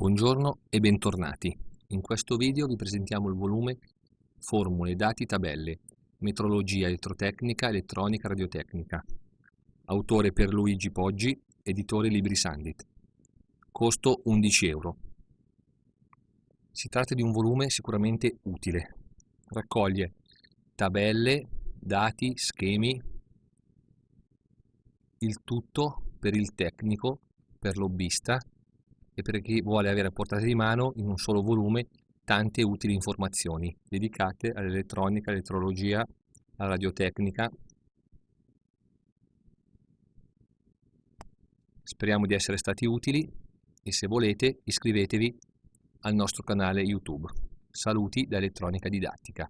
Buongiorno e bentornati. In questo video vi presentiamo il volume Formule, dati, tabelle, metrologia elettrotecnica, elettronica, radiotecnica. Autore Pierluigi Poggi, editore Libri Sandit. Costo 11 euro. Si tratta di un volume sicuramente utile. Raccoglie tabelle, dati, schemi, il tutto per il tecnico, per lobbista e per chi vuole avere a portata di mano in un solo volume tante utili informazioni dedicate all'elettronica, all'elettrologia, alla radiotecnica. Speriamo di essere stati utili e se volete iscrivetevi al nostro canale YouTube. Saluti da Elettronica Didattica.